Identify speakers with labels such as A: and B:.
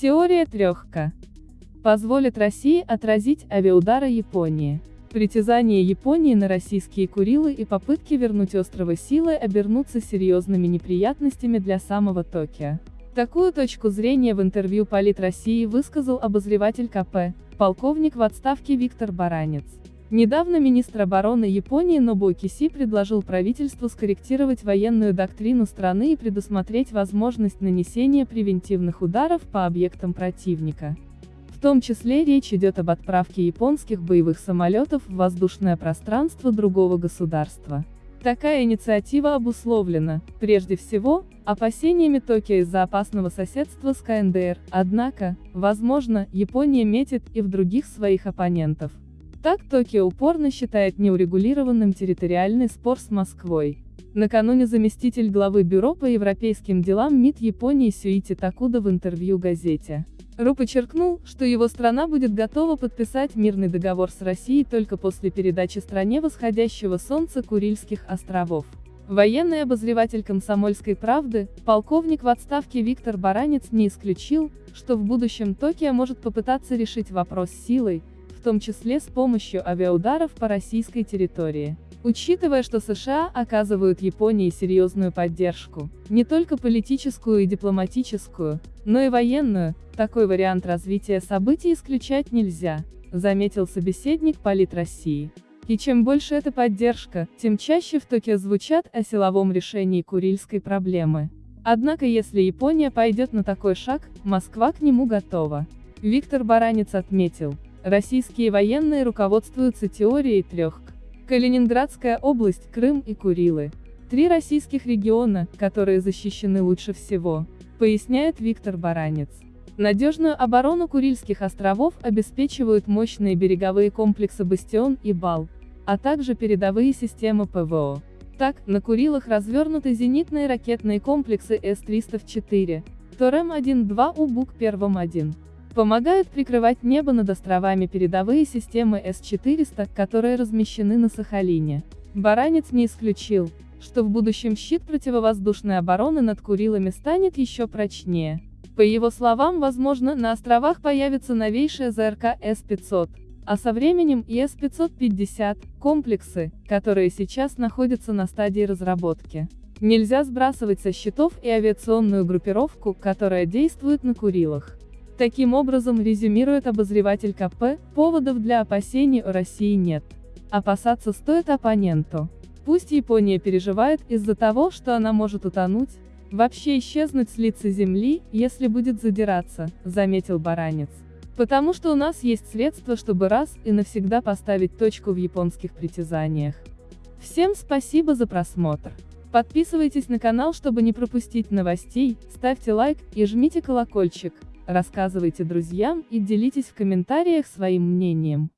A: Теория трехка позволит России отразить авиаудары Японии. Притязания Японии на российские Курилы и попытки вернуть острова силой обернутся серьезными неприятностями для самого Токио. Такую точку зрения в интервью Полит России высказал обозреватель КП, полковник в отставке Виктор Баранец. Недавно министр обороны Японии Нобуо Киси предложил правительству скорректировать военную доктрину страны и предусмотреть возможность нанесения превентивных ударов по объектам противника. В том числе речь идет об отправке японских боевых самолетов в воздушное пространство другого государства. Такая инициатива обусловлена, прежде всего, опасениями Токио из-за опасного соседства с КНДР, однако, возможно, Япония метит и в других своих оппонентов. Так Токио упорно считает неурегулированным территориальный спор с Москвой. Накануне заместитель главы Бюро по европейским делам МИД Японии Сюити Такуда в интервью газете РУ подчеркнул, что его страна будет готова подписать мирный договор с Россией только после передачи стране восходящего солнца Курильских островов. Военный обозреватель комсомольской правды, полковник в отставке Виктор Баранец не исключил, что в будущем Токио может попытаться решить вопрос силой, том числе с помощью авиаударов по российской территории. Учитывая, что США оказывают Японии серьезную поддержку, не только политическую и дипломатическую, но и военную, такой вариант развития событий исключать нельзя, заметил собеседник Полит России. И чем больше эта поддержка, тем чаще в Токио звучат о силовом решении курильской проблемы. Однако если Япония пойдет на такой шаг, Москва к нему готова. Виктор Баранец отметил, российские военные руководствуются теорией трех Калининградская область, Крым и Курилы. Три российских региона, которые защищены лучше всего, поясняет Виктор Баранец. Надежную оборону Курильских островов обеспечивают мощные береговые комплексы «Бастион» и «Бал», а также передовые системы ПВО. Так, на Курилах развернуты зенитные ракетные комплексы С-304, ТОРЭМ-1-2 УБУК-1-1. Помогают прикрывать небо над островами передовые системы С-400, которые размещены на Сахалине. Баранец не исключил, что в будущем щит противовоздушной обороны над Курилами станет еще прочнее. По его словам, возможно, на островах появится новейшая ЗРК С-500, а со временем и С-550, комплексы, которые сейчас находятся на стадии разработки. Нельзя сбрасывать со счетов и авиационную группировку, которая действует на Курилах. Таким образом, резюмирует обозреватель КП, поводов для опасений у России нет. Опасаться стоит оппоненту. Пусть Япония переживает из-за того, что она может утонуть, вообще исчезнуть с лица земли, если будет задираться, заметил Баранец. Потому что у нас есть средства, чтобы раз и навсегда поставить точку в японских притязаниях. Всем спасибо за просмотр. Подписывайтесь на канал, чтобы не пропустить новостей, ставьте лайк и жмите колокольчик. Рассказывайте друзьям и делитесь в комментариях своим мнением.